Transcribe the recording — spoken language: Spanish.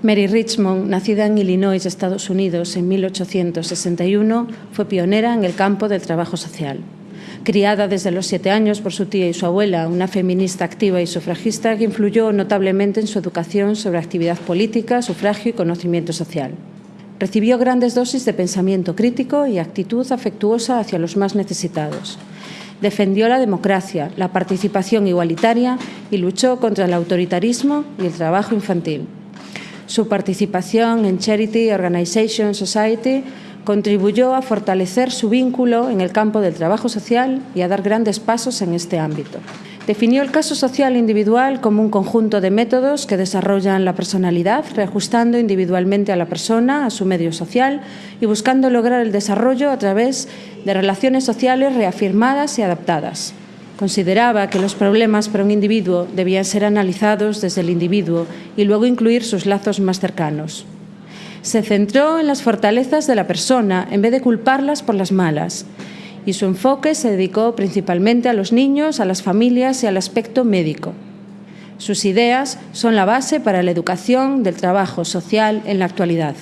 Mary Richmond, nacida en Illinois, Estados Unidos, en 1861, fue pionera en el campo del trabajo social. Criada desde los siete años por su tía y su abuela, una feminista activa y sufragista que influyó notablemente en su educación sobre actividad política, sufragio y conocimiento social. Recibió grandes dosis de pensamiento crítico y actitud afectuosa hacia los más necesitados. Defendió la democracia, la participación igualitaria y luchó contra el autoritarismo y el trabajo infantil. Su participación en Charity Organization Society contribuyó a fortalecer su vínculo en el campo del trabajo social y a dar grandes pasos en este ámbito. Definió el caso social individual como un conjunto de métodos que desarrollan la personalidad, reajustando individualmente a la persona, a su medio social y buscando lograr el desarrollo a través de relaciones sociales reafirmadas y adaptadas. Consideraba que los problemas para un individuo debían ser analizados desde el individuo y luego incluir sus lazos más cercanos. Se centró en las fortalezas de la persona en vez de culparlas por las malas y su enfoque se dedicó principalmente a los niños, a las familias y al aspecto médico. Sus ideas son la base para la educación del trabajo social en la actualidad.